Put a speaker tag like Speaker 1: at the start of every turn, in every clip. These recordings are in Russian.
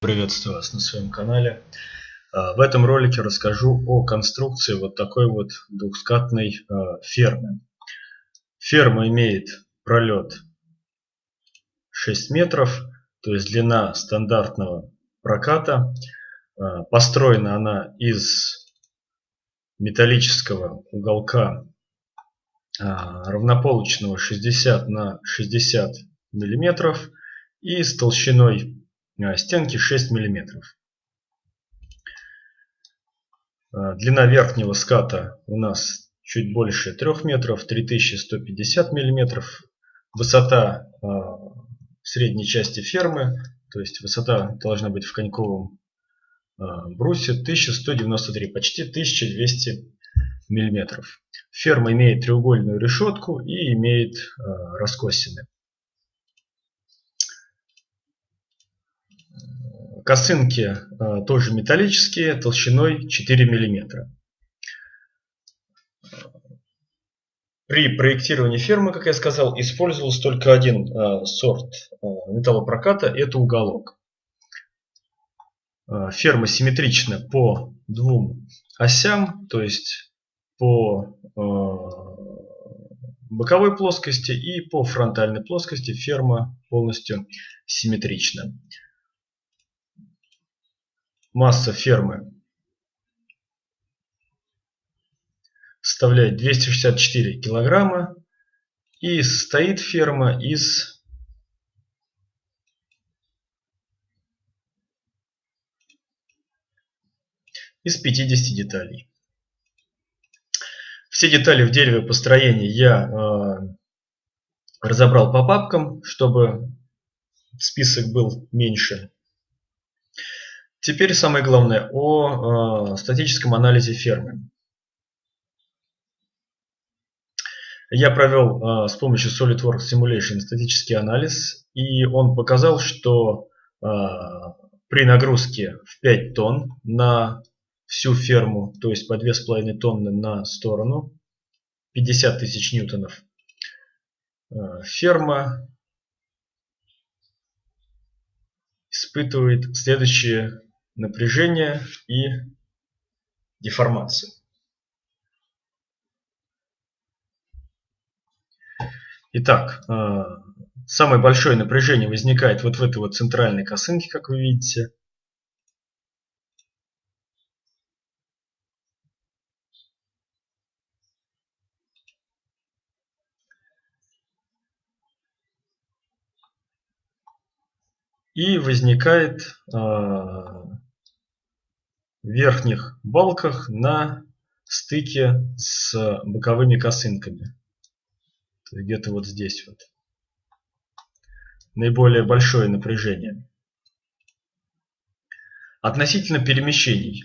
Speaker 1: Приветствую вас на своем канале. А, в этом ролике расскажу о конструкции вот такой вот двухскатной а, фермы. Ферма имеет пролет 6 метров, то есть длина стандартного проката. А, построена она из металлического уголка равнополочного 60 на 60 миллиметров и с толщиной стенки 6 мм. Э, длина верхнего ската у нас чуть больше 3 метров, 3150 мм. Высота э, средней части фермы, то есть высота должна быть в коньковом брусе 1193, почти 1200 мм. Ферма имеет треугольную решетку и имеет раскосины. Косынки э, тоже металлические, толщиной 4 мм. При проектировании фермы, как я сказал, использовался только один э, сорт э, металлопроката – это уголок. Ферма симметрична по двум осям, то есть по боковой плоскости и по фронтальной плоскости ферма полностью симметрична масса фермы составляет 264 килограмма и состоит ферма из из 50 деталей. Все детали в дереве построения я э, разобрал по папкам, чтобы список был меньше. Теперь самое главное о э, статическом анализе фермы. Я провел э, с помощью SolidWorks Simulation статический анализ, и он показал, что э, при нагрузке в 5 тонн на всю ферму, то есть по 2,5 тонны на сторону, 50 тысяч ньютонов, э, ферма испытывает следующие напряжение и деформацию. Итак, э, самое большое напряжение возникает вот в этой вот центральной косынке, как вы видите. И возникает э, верхних балках на стыке с боковыми косынками. Где-то вот здесь вот. Наиболее большое напряжение. Относительно перемещений.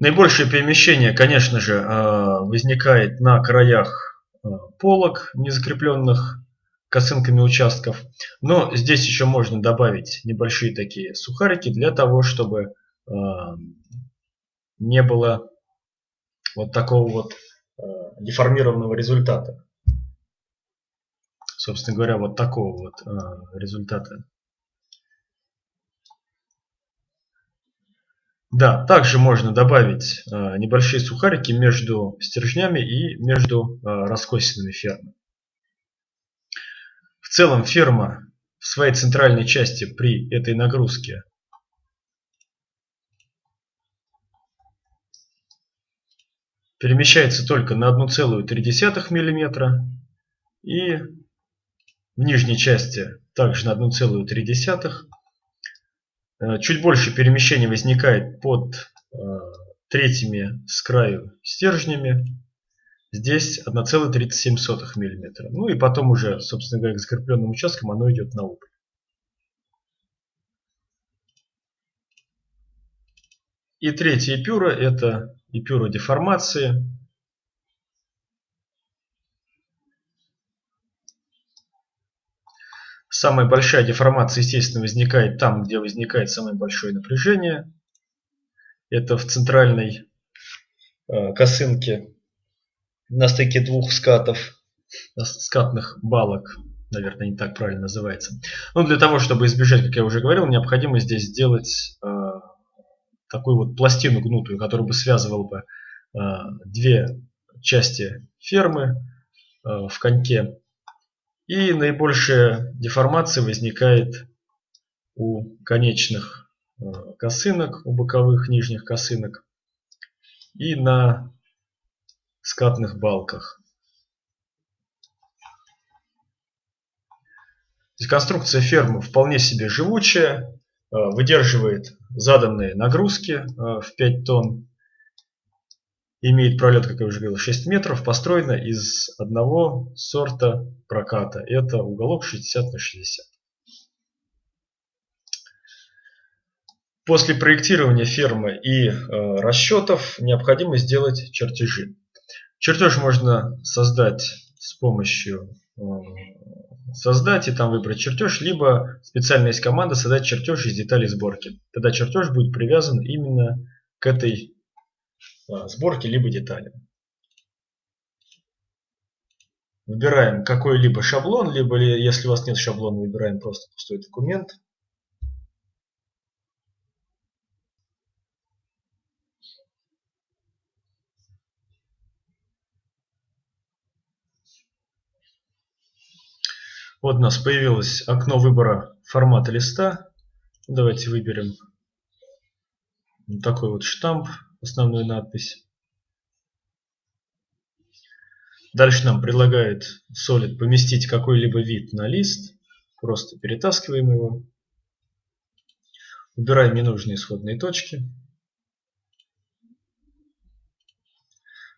Speaker 1: Наибольшее перемещение, конечно же, э, возникает на краях э, полок, незакрепленных косынками участков. Но здесь еще можно добавить небольшие такие сухарики для того, чтобы э, не было вот такого вот э, деформированного результата. Собственно говоря, вот такого вот э, результата. Да, также можно добавить э, небольшие сухарики между стержнями и между э, раскосинами фермы. В целом ферма в своей центральной части при этой нагрузке. Перемещается только на 1,3 мм и в нижней части также на 1,3 э, Чуть больше перемещений возникает под э, третьими с краю стержнями Здесь 1,37 мм. Ну и потом уже, собственно говоря, к закрепленным участкам оно идет на убыль. И третья эпюра это эпюра деформации. Самая большая деформация, естественно, возникает там, где возникает самое большое напряжение. Это в центральной э, косынке на стыке двух скатов. скатных балок, наверное, не так правильно называется. Но для того, чтобы избежать, как я уже говорил, необходимо здесь сделать э, такую вот пластину гнутую, которая бы связывала бы э, две части фермы э, в коньке. И наибольшая деформация возникает у конечных э, косынок, у боковых нижних косынок и на скатных балках. Конструкция фермы вполне себе живучая, э, выдерживает заданные нагрузки э, в 5 тонн, имеет пролет, как я уже говорил, 6 метров, построена из одного сорта проката. Это уголок 60 на 60. После проектирования фермы и э, расчетов необходимо сделать чертежи. Чертеж можно создать с помощью э, создать и там выбрать чертеж, либо специальная есть команда создать чертеж из деталей сборки. Тогда чертеж будет привязан именно к этой э, сборке либо детали. Выбираем какой-либо шаблон, либо если у вас нет шаблона, выбираем просто пустой документ. Вот у нас появилось окно выбора формата листа. Давайте выберем такой вот штамп, основную надпись. Дальше нам предлагает Solid поместить какой-либо вид на лист. Просто перетаскиваем его. Убираем ненужные исходные точки.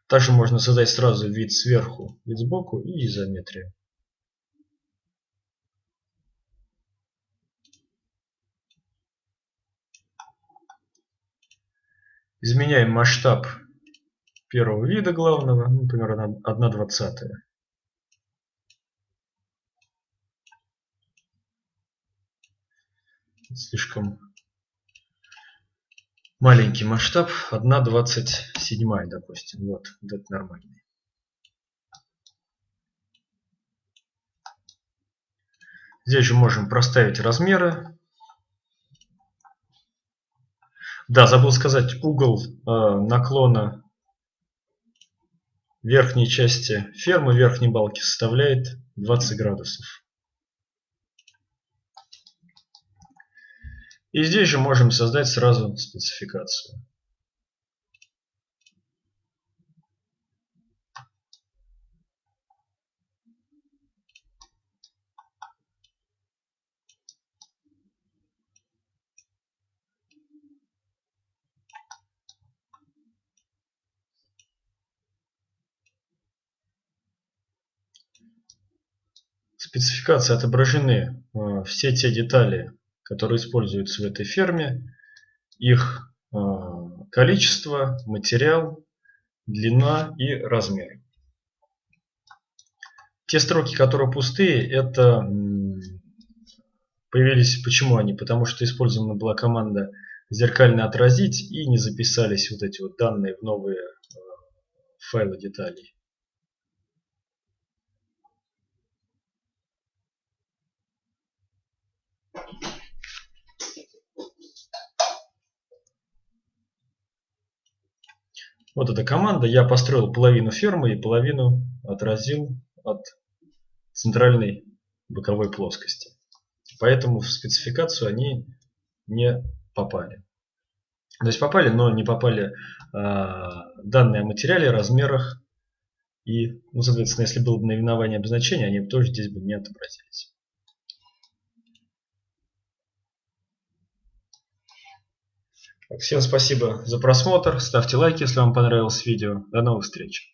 Speaker 1: Также можно создать сразу вид сверху, вид сбоку и изометрию. Изменяем масштаб первого вида главного, например, 1 двадцатая. Слишком маленький масштаб, 1 двадцать седьмая, допустим. Вот, вот это нормальный. Здесь же можем проставить размеры Да, забыл сказать, угол э, наклона верхней части фермы, верхней балки составляет 20 градусов. И здесь же можем создать сразу спецификацию. Спецификации отображены э, все те детали, которые используются в этой ферме, их э, количество, материал, длина и размер. Те строки, которые пустые, это появились, почему они? Потому что использована была команда зеркально отразить и не записались вот эти вот данные в новые э, файлы деталей. Вот эта команда. Я построил половину фермы и половину отразил от центральной боковой плоскости. Поэтому в спецификацию они не попали. То есть попали, но не попали э, данные о материале, размерах. И, ну, соответственно, если было бы наименование обозначения, они тоже здесь бы не отобразились. Всем спасибо за просмотр. Ставьте лайки, если вам понравилось видео. До новых встреч.